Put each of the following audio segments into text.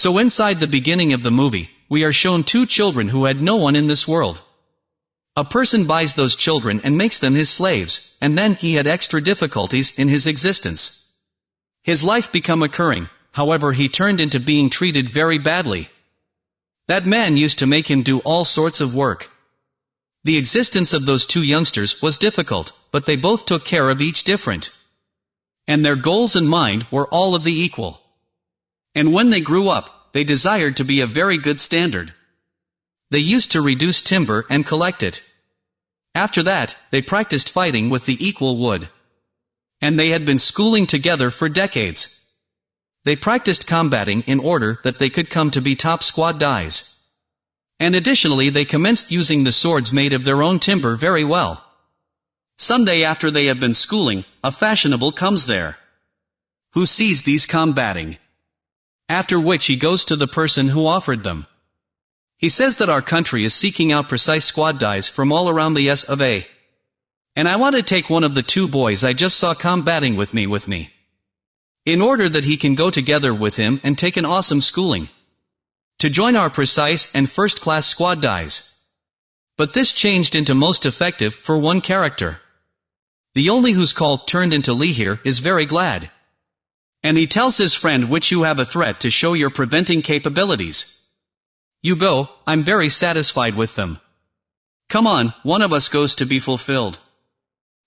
So inside the beginning of the movie, we are shown two children who had no one in this world. A person buys those children and makes them his slaves, and then he had extra difficulties in his existence. His life become occurring, however he turned into being treated very badly. That man used to make him do all sorts of work. The existence of those two youngsters was difficult, but they both took care of each different. And their goals and mind were all of the equal. And when they grew up, they desired to be a very good standard. They used to reduce timber and collect it. After that, they practiced fighting with the equal wood. And they had been schooling together for decades. They practiced combating in order that they could come to be top squad dies. And additionally they commenced using the swords made of their own timber very well. Someday after they have been schooling, a fashionable comes there. Who sees these combating. After which he goes to the person who offered them. He says that our country is seeking out precise squad dies from all around the S of A. And I want to take one of the two boys I just saw combating with me with me. In order that he can go together with him and take an awesome schooling. To join our precise and first-class squad dies. But this changed into most effective for one character. The only who's called turned into Lee here is very glad. And he tells his friend which you have a threat to show your preventing capabilities. You go, I'm very satisfied with them. Come on, one of us goes to be fulfilled.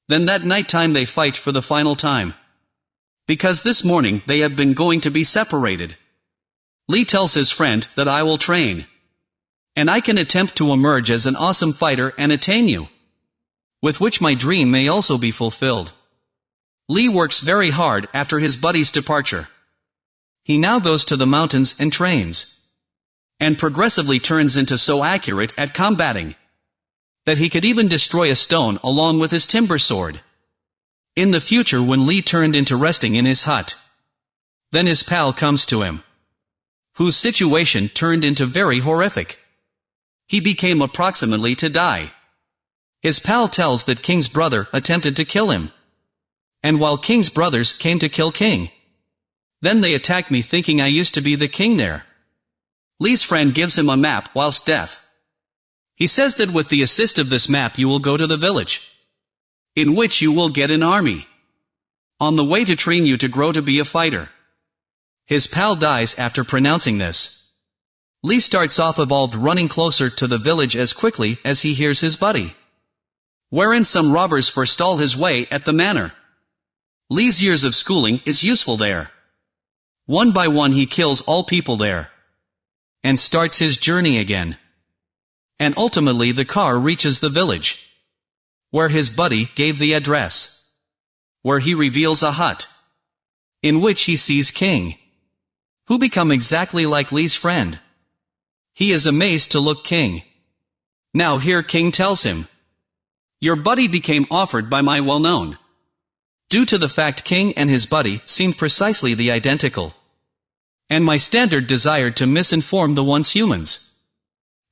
Then that night time they fight for the final time. Because this morning they have been going to be separated. Lee tells his friend that I will train. And I can attempt to emerge as an awesome fighter and attain you. With which my dream may also be fulfilled. Lee works very hard after his buddy's departure. He now goes to the mountains and trains and progressively turns into so accurate at combating that he could even destroy a stone along with his timber sword. In the future when Lee turned into resting in his hut, then his pal comes to him, whose situation turned into very horrific. He became approximately to die. His pal tells that King's brother attempted to kill him. And while King's brothers came to kill King, then they attacked me thinking I used to be the king there. Lee's friend gives him a map whilst deaf. He says that with the assist of this map you will go to the village, in which you will get an army, on the way to train you to grow to be a fighter. His pal dies after pronouncing this. Lee starts off evolved running closer to the village as quickly as he hears his buddy. Wherein some robbers forestall his way at the manor. Lee's years of schooling is useful there. One by one he kills all people there and starts his journey again. And ultimately the car reaches the village, where his buddy gave the address, where he reveals a hut, in which he sees King, who become exactly like Lee's friend. He is amazed to look King. Now here King tells him, Your buddy became offered by my well-known. Due to the fact King and his buddy seemed precisely the identical and my standard desired to misinform the once humans,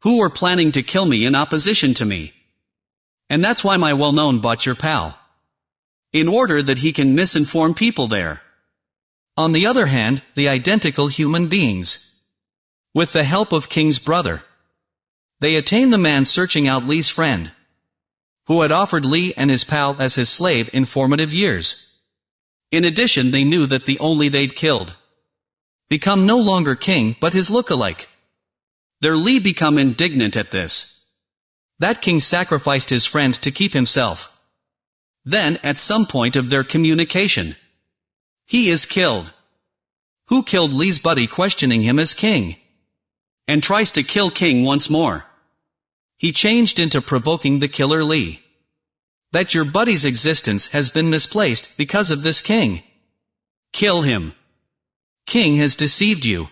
who were planning to kill me in opposition to me. And that's why my well-known bought your pal. In order that he can misinform people there. On the other hand, the identical human beings. With the help of King's brother. They attain the man searching out Lee's friend. Who had offered Lee and his pal as his slave in formative years. In addition they knew that the only they'd killed become no longer king but his look-alike. Their Lee become indignant at this. That king sacrificed his friend to keep himself. Then, at some point of their communication, he is killed. Who killed Lee's buddy questioning him as king? And tries to kill king once more. He changed into provoking the killer Lee. That your buddy's existence has been misplaced because of this king. Kill him king has deceived you.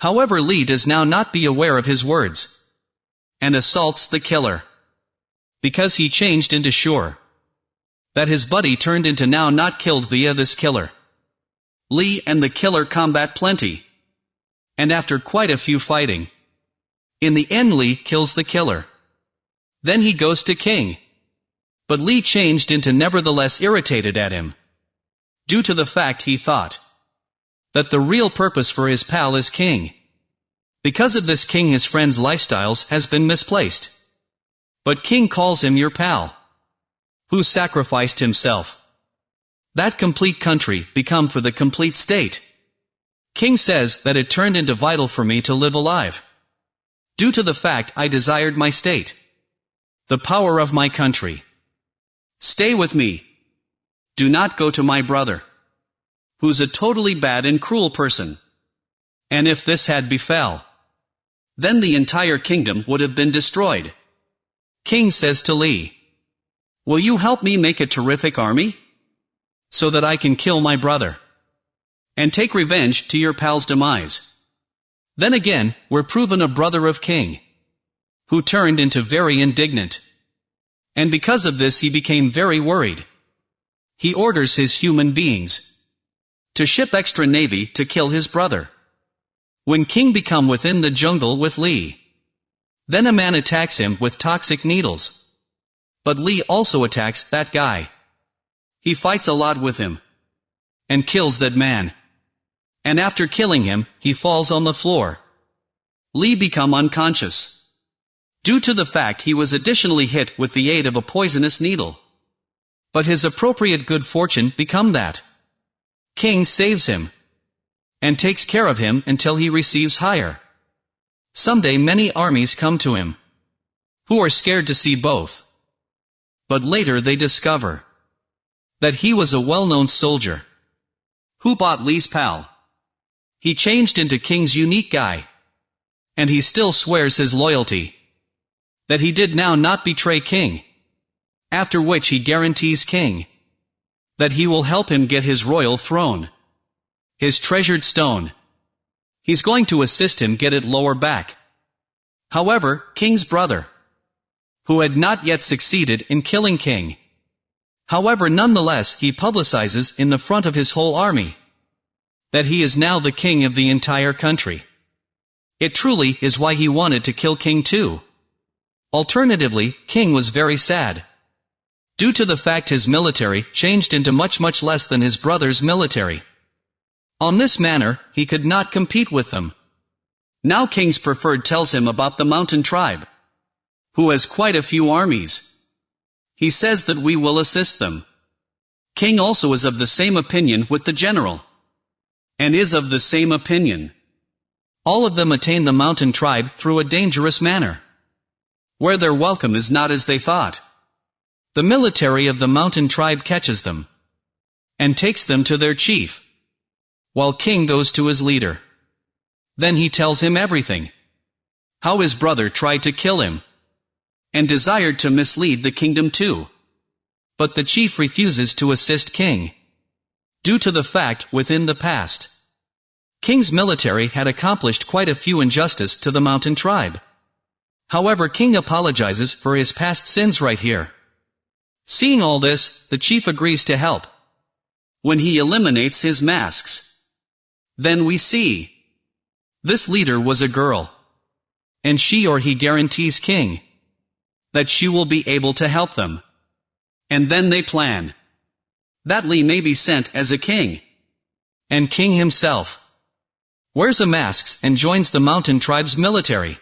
However Lee does now not be aware of his words. And assaults the killer. Because he changed into sure. That his buddy turned into now not killed via this killer. Lee and the killer combat plenty. And after quite a few fighting. In the end Lee kills the killer. Then he goes to King. But Lee changed into nevertheless irritated at him. Due to the fact he thought that the real purpose for his pal is king. Because of this king his friend's lifestyles has been misplaced. But king calls him your pal. Who sacrificed himself. That complete country become for the complete state. King says that it turned into vital for me to live alive. Due to the fact I desired my state. The power of my country. Stay with me. Do not go to my brother. Who's a totally bad and cruel person. And if this had befell, then the entire kingdom would have been destroyed. King says to Li, Will you help me make a terrific army? So that I can kill my brother and take revenge to your pal's demise. Then again, we're proven a brother of king, who turned into very indignant. And because of this he became very worried. He orders his human beings to ship extra navy to kill his brother. When King become within the jungle with Lee, then a man attacks him with toxic needles. But Lee also attacks that guy. He fights a lot with him and kills that man and after killing him, he falls on the floor. Lee become unconscious. Due to the fact he was additionally hit with the aid of a poisonous needle. But his appropriate good fortune become that. King saves him. And takes care of him until he receives hire. Someday many armies come to him. Who are scared to see both. But later they discover that he was a well-known soldier. Who bought Lee's pal? He changed into King's unique guy. And he still swears his loyalty. That he did now not betray King. After which he guarantees King. That he will help him get his royal throne. His treasured stone. He's going to assist him get it lower back. However, King's brother. Who had not yet succeeded in killing King. However nonetheless he publicizes in the front of his whole army that he is now the king of the entire country. It truly is why he wanted to kill King too. Alternatively, King was very sad. Due to the fact his military changed into much much less than his brother's military. On this manner, he could not compete with them. Now King's Preferred tells him about the mountain tribe, who has quite a few armies. He says that we will assist them. King also is of the same opinion with the general and is of the same opinion. All of them attain the mountain tribe through a dangerous manner, where their welcome is not as they thought. The military of the mountain tribe catches them, and takes them to their chief, while king goes to his leader. Then he tells him everything. How his brother tried to kill him, and desired to mislead the kingdom too. But the chief refuses to assist king due to the fact within the past. King's military had accomplished quite a few injustice to the mountain tribe. However King apologizes for his past sins right here. Seeing all this, the chief agrees to help. When he eliminates his masks. Then we see. This leader was a girl. And she or he guarantees King. That she will be able to help them. And then they plan that Lee may be sent as a king. And king himself wears a mask and joins the mountain tribe's military.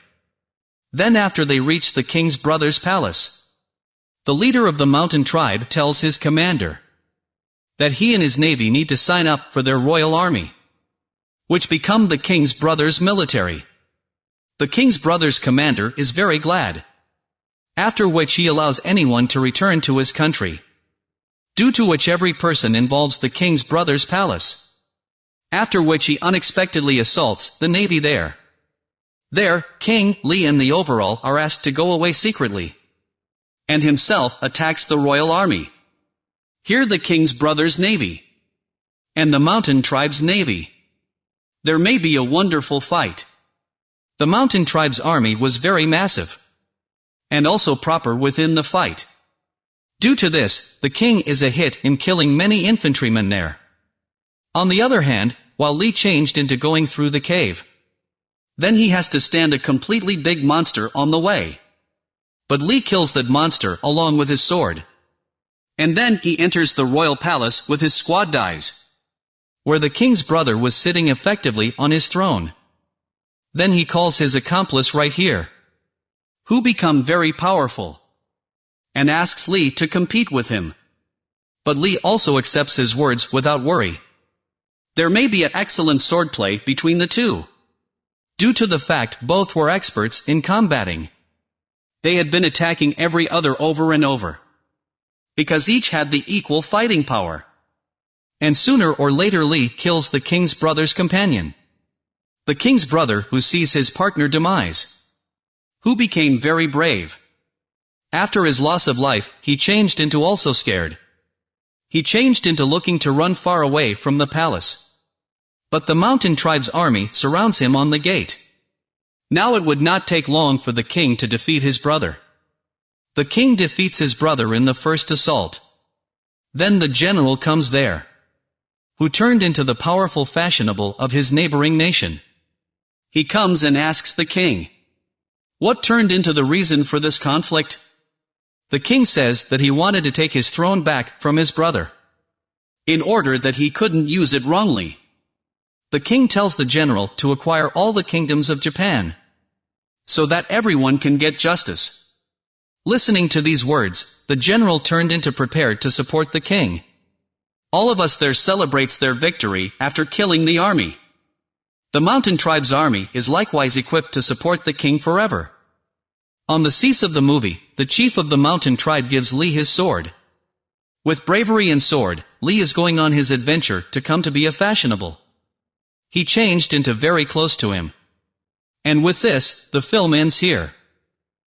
Then after they reach the king's brother's palace, the leader of the mountain tribe tells his commander that he and his navy need to sign up for their royal army, which become the king's brother's military. The king's brother's commander is very glad, after which he allows anyone to return to his country due to which every person involves the king's brother's palace. After which he unexpectedly assaults the navy there. There, King, Li and the overall are asked to go away secretly. And himself attacks the royal army. Here the king's brother's navy. And the mountain tribe's navy. There may be a wonderful fight. The mountain tribe's army was very massive. And also proper within the fight. Due to this, the king is a hit in killing many infantrymen there. On the other hand, while Li changed into going through the cave, then he has to stand a completely big monster on the way. But Li kills that monster along with his sword. And then he enters the royal palace with his squad dies. where the king's brother was sitting effectively on his throne. Then he calls his accomplice right here, who become very powerful, and asks Li to compete with him. But Li also accepts his words without worry. There may be an excellent swordplay between the two. Due to the fact both were experts in combating. They had been attacking every other over and over. Because each had the equal fighting power. And sooner or later Li kills the king's brother's companion. The king's brother who sees his partner demise. Who became very brave. After his loss of life, he changed into also scared. He changed into looking to run far away from the palace. But the mountain tribe's army surrounds him on the gate. Now it would not take long for the king to defeat his brother. The king defeats his brother in the first assault. Then the general comes there. Who turned into the powerful fashionable of his neighboring nation. He comes and asks the king. What turned into the reason for this conflict? The king says that he wanted to take his throne back from his brother. In order that he couldn't use it wrongly. The king tells the general to acquire all the kingdoms of Japan. So that everyone can get justice. Listening to these words, the general turned into prepared to support the king. All of us there celebrates their victory after killing the army. The mountain tribe's army is likewise equipped to support the king forever. On the cease of the movie, the chief of the mountain tribe gives Li his sword. With bravery and sword, Li is going on his adventure to come to be a fashionable. He changed into very close to him. And with this, the film ends here.